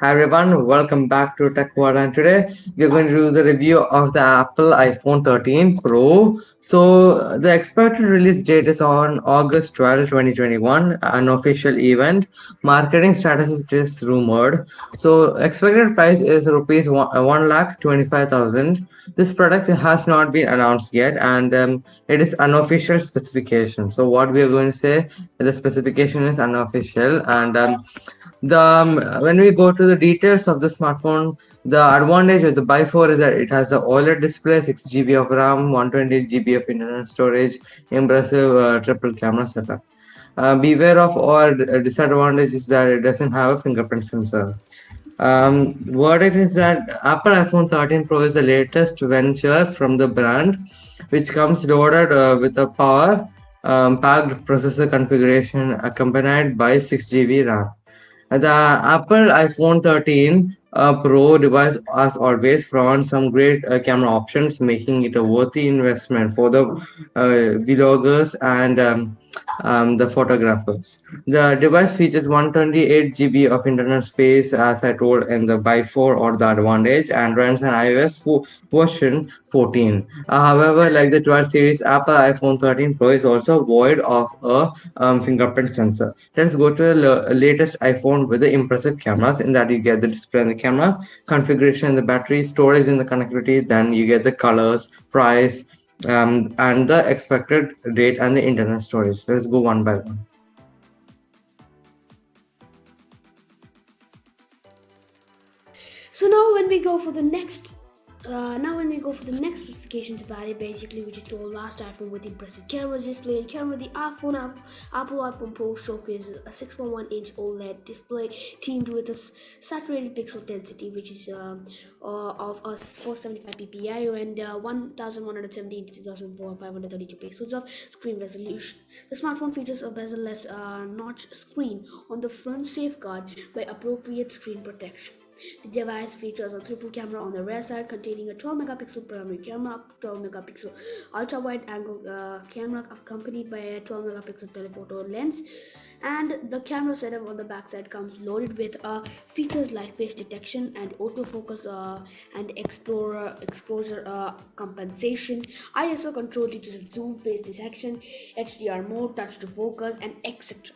Hi everyone, welcome back to Tech and today we're going to do the review of the Apple iPhone 13 Pro. So the expected release date is on August 12, 2021, an official event. Marketing status is just rumored. So expected price is rupees 1 lakh 25,000. This product has not been announced yet and um, it is unofficial specification. So what we are going to say, the specification is unofficial and um, the um, when we go to the details of the smartphone the advantage of the by 4 is that it has a oled display 6 gb of ram 128 gb of internal storage impressive uh, triple camera setup. Uh, beware of all disadvantage is that it doesn't have a fingerprint sensor. Um, verdict is that apple iphone 13 pro is the latest venture from the brand which comes loaded uh, with a power um, packed processor configuration accompanied by 6 gb ram the Apple iPhone 13 uh, Pro device, as always, fronts some great uh, camera options, making it a worthy investment for the uh, vloggers and um, um, the photographers. The device features 128 GB of internal space, as I told in the by 4 or the advantage, and runs an iOS version 14. Uh, however, like the 12 series, Apple iPhone 13 Pro is also void of a um, fingerprint sensor. Let's go to the latest iPhone with the impressive cameras. In that, you get the display and the camera, configuration, the battery, storage, and the connectivity. Then you get the colors, price, um, and the expected date and the internal storage. Let's go one by one. So now when we go for the next uh, now when we go for the next specifications about it, basically we just told last iPhone with impressive cameras, display and camera, the iPhone Apple, iPhone Pro showcases a 6.1 inch OLED display teamed with a saturated pixel density which is um, uh, of a 475 ppi and uh, 1170 into 2532 pixels of screen resolution. The smartphone features a bezel-less uh, notch screen on the front safeguard by appropriate screen protection. The device features a triple camera on the rear side containing a 12 megapixel primary camera, 12 megapixel ultra wide angle uh, camera accompanied by a 12 megapixel telephoto lens. And the camera setup on the back side comes loaded with uh, features like face detection and autofocus uh, and explorer exposure uh, compensation ISO control to zoom face detection HDR mode touch to focus and etc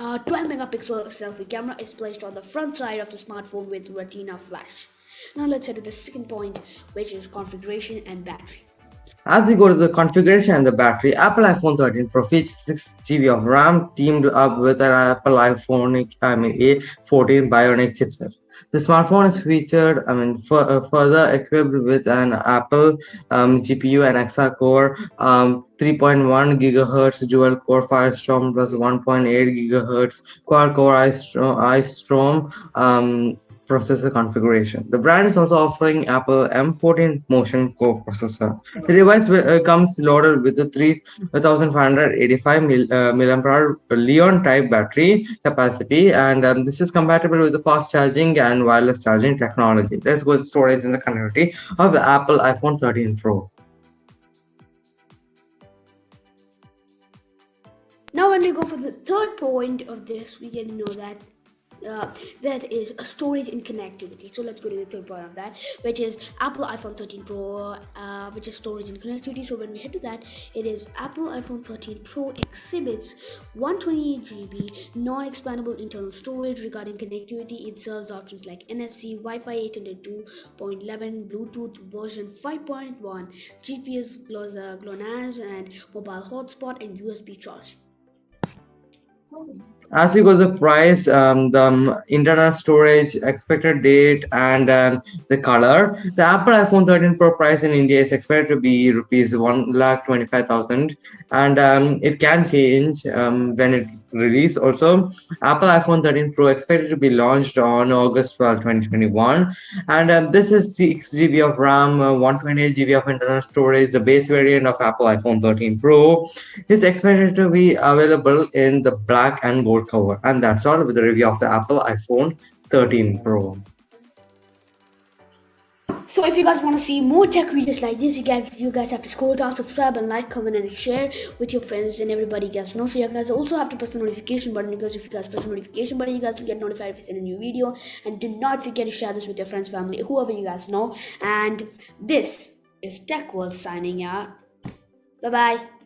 a 12 megapixel selfie camera is placed on the front side of the smartphone with retina flash. Now let's head to the second point which is configuration and battery. As we go to the configuration and the battery, Apple iPhone 13 Pro features 6 GB of RAM teamed up with an Apple iPhone I mean A14 Bionic chipset. The smartphone is featured, I mean, uh, further equipped with an Apple um, GPU and Hexa-core um, 3.1 gigahertz dual core Firestorm plus 1.8 gigahertz quad core Icestorm um, processor configuration. The brand is also offering Apple M14 Motion Core processor. The device uh, comes loaded with a 3585 mil, uh, milliampere Li-ion type battery capacity, and um, this is compatible with the fast charging and wireless charging technology. Let's go to storage and the connectivity of the Apple iPhone 13 Pro. Now, when we go for the third point of this, we can know that uh, that is storage and connectivity. So let's go to the third part of that which is apple iphone 13 pro uh, which is storage and connectivity. So when we head to that it is apple iphone 13 pro exhibits 128 gb non-expandable internal storage regarding connectivity it serves options like nfc wi-fi 802.11 bluetooth version 5.1 gps GLONASS and mobile hotspot and usb charge as we go the price um, the um, internal storage expected date and um, the color the apple iphone 13 pro price in india is expected to be rupees 1 lakh 25000 and um, it can change um, when it release also. Apple iphone 13 pro expected to be launched on august 12 2021 and uh, this is 6 gb of ram uh, 128 gb of internal storage the base variant of apple iphone 13 pro. Is expected to be available in the black and gold cover and that's all with the review of the apple iphone 13 pro So if you guys want to see more tech videos like this, you guys you guys have to scroll down, subscribe, and like, comment, and share with your friends and everybody gets know. So you guys also have to press the notification button because if you guys press the notification button, you guys will get notified if we send a new video. And do not forget to share this with your friends, family, whoever you guys know. And this is Tech World signing out. Bye bye.